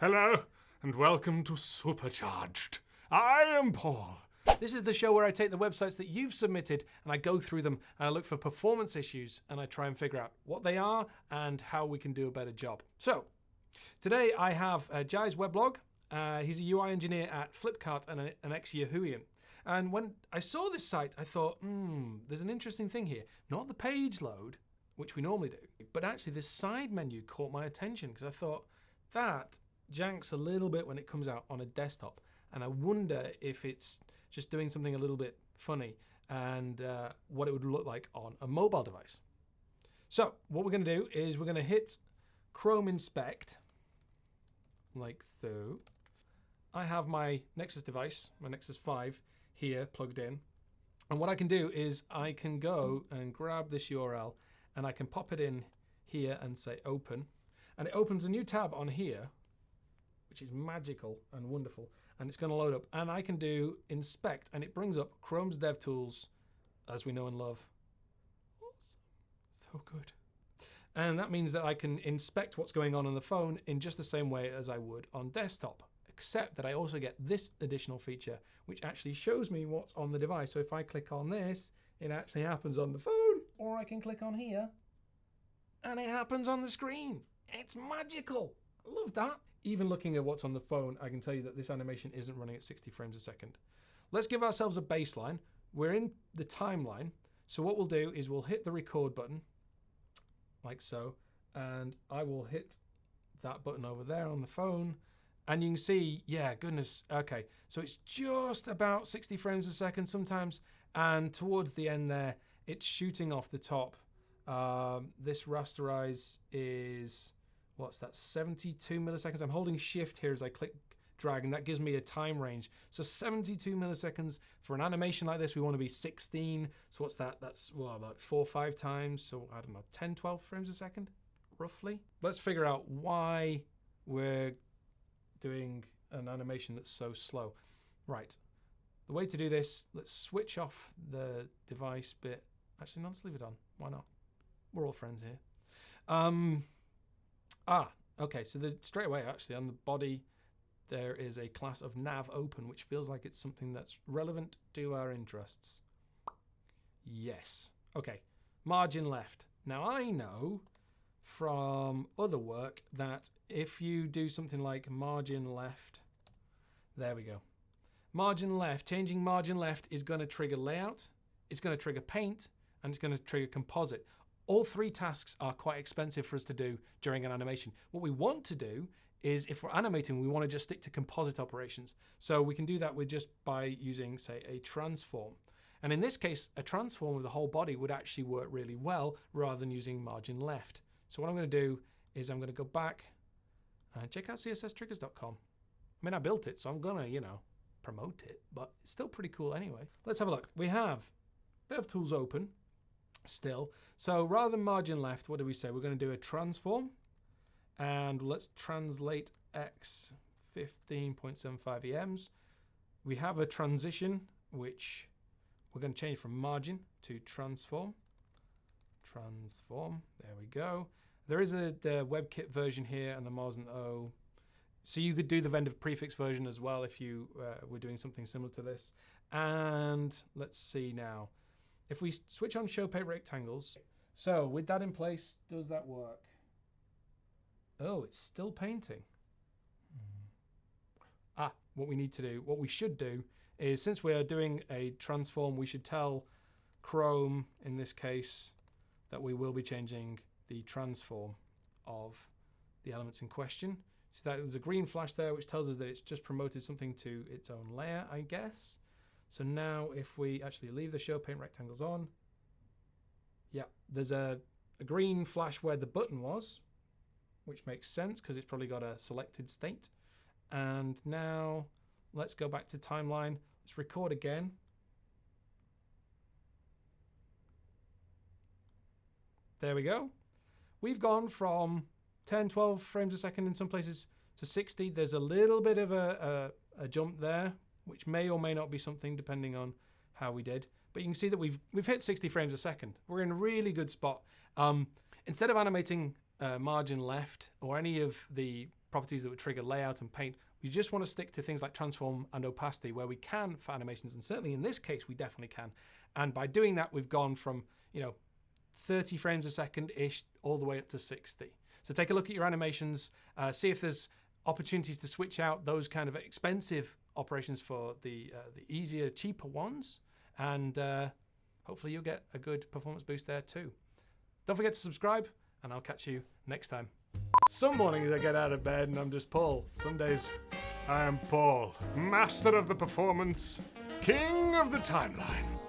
Hello, and welcome to Supercharged. I am Paul. This is the show where I take the websites that you've submitted and I go through them and I look for performance issues and I try and figure out what they are and how we can do a better job. So, today I have uh, Jai's weblog. Uh, he's a UI engineer at Flipkart and a- an ex Yahooian. And when I saw this site, I thought, hmm, there's an interesting thing here. Not the page load, which we normally do, but actually this side menu caught my attention because I thought that janks a little bit when it comes out on a desktop. And I wonder if it's just doing something a little bit funny and uh, what it would look like on a mobile device. So, what we're going to do is we're going to hit Chrome Inspect, like so. I have my Nexus device, my Nexus 5, here plugged in. And what I can do is I can go and grab this URL and I can pop it in here and say open. And it opens a new tab on here which is magical and wonderful. And it's going to load up. And I can do inspect, and it brings up Chrome's DevTools, as we know and love. Awesome. So good. And that means that I can inspect what's going on on the phone in just the same way as I would on desktop, except that I also get this additional feature, which actually shows me what's on the device. So if I click on this, it actually happens on the phone, or I can click on here, and it happens on the screen. It's magical. I love that even looking at what's on the phone, I can tell you that this animation isn't running at 60 frames a second. Let's give ourselves a baseline. We're in the timeline. So what we'll do is we'll hit the record button, like so, and I will hit that button over there on the phone. And you can see, yeah, goodness, okay. So it's just about 60 frames a second sometimes. And towards the end there, it's shooting off the top. Um, this rasterize is what's that 72 milliseconds? I'm holding shift here as i click drag and that gives me a time range. So 72 milliseconds for an animation like this we want to be 16 so what's that? That's well about four or five times so i don't know 10 12 frames a second roughly? Let's figure out why we're doing an animation that's so slow. Right the way to do this let's switch off the device bit. Actually no let's leave it on. Why not? We're all friends here. Um Ah, okay. So the, straight away, actually, on the body, there is a class of nav open, which feels like it's something that's relevant to our interests. Yes. Okay. Margin left. Now I know from other work that if you do something like margin left, there we go. Margin left, changing margin left is going to trigger layout, it's going to trigger paint, and it's going to trigger composite. All three tasks are quite expensive for us to do during an animation. What we want to do is if we're animating, we want to just stick to composite operations. So we can do that with just by using, say, a transform. And in this case, a transform of the whole body would actually work really well rather than using margin left. So what I'm going to do is I'm going to go back and check out csstriggers.com. I mean, I built it, so I'm going to, you know, promote it, but it's still pretty cool anyway. Let's have a look. We have DevTools open still. So rather than margin left, what do we say? We're going to do a transform. And let's translate x 15.75 EMs. We have a transition, which we're going to change from margin to transform. Transform, there we go. There is a, the WebKit version here and the Moz and O. So you could do the vendor prefix version as well if you uh, were doing something similar to this. And let's see now. If we switch on show paint rectangles, so with that in place, does that work? Oh, it's still painting. Ah, what we need to do, what we should do is since we are doing a transform, we should tell Chrome in this case that we will be changing the transform of the elements in question. So that there's a green flash there which tells us that it's just promoted something to its own layer, I guess. So now if we actually leave the show paint rectangles on, yeah, there's a, a green flash where the button was, which makes sense because it's probably got a selected state. And now let's go back to timeline. Let's record again. There we go. We've gone from 10, 12 frames a second in some places to 60. There's a little bit of a, a, a jump there, which may or may not be something depending on how we did. But you can see that we've we've hit 60 frames a second. We're in a really good spot. Um, instead of animating uh, margin left or any of the properties that would trigger layout and paint. We just want to stick to things like transform and opacity where we can for animations, and certainly in this case, we definitely can. And by doing that, we've gone from, you know, 30 frames a second ish all the way up to 60. So take a look at your animations, uh, see if there's opportunities to switch out those kind of expensive operations for the uh, the easier, cheaper ones, and uh, hopefully you'll get a good performance boost there too. Don't forget to subscribe, and I'll catch you next time. Some mornings I get out of bed and I'm just Paul. Some days I am Paul, master of the performance, king of the timeline.